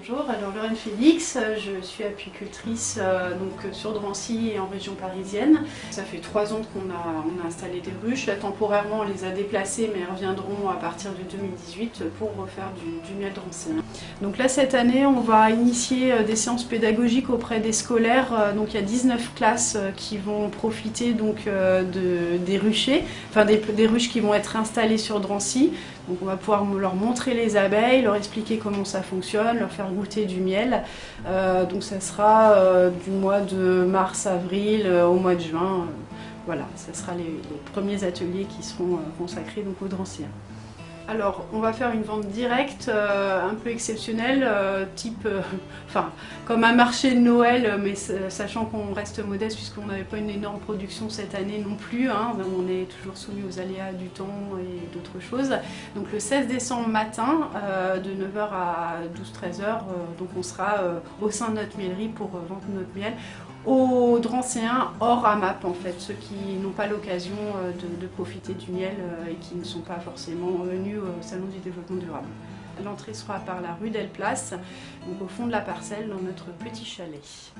Bonjour, alors Lorraine Félix, je suis apicultrice euh, donc, sur Drancy et en région parisienne. Ça fait trois ans qu'on a, installé des ruches. Là, temporairement, on les a déplacées, mais elles reviendront à partir de 2018 pour refaire du, miel drancien. Donc là, cette année, on va initier euh, des séances pédagogiques auprès des scolaires. Euh, donc il y a 19 classes qui vont profiter donc, de, des ruchers, enfin des ruches qui vont être installées sur Drancy. Donc on va pouvoir leur montrer les abeilles, leur expliquer comment ça fonctionne, leur faire goûter du miel. Euh, donc ça sera euh, du mois de mars-avril euh, au mois de juin. voilà, ce sera les, premiers ateliers qui seront consacrés donc, aux dranciens. Alors, on va faire une vente directe, euh, un peu exceptionnelle, euh, type, euh, comme un marché de Noël, mais sachant qu'on reste modeste puisqu'on n'avait pas une énorme production cette année non plus. Hein, on est toujours soumis aux aléas du temps et d'autres choses. Donc le 16 décembre matin, de 9h à 12-13h, donc on sera au sein de notre miellerie pour vendre notre miel aux drancéens hors AMAP en fait, ceux qui n'ont pas l'occasion euh, de, profiter du miel euh, et qui ne sont pas forcément venus au Salon du développement durable. L'entrée sera par la rue Delplace, donc au fond de la parcelle dans notre petit chalet.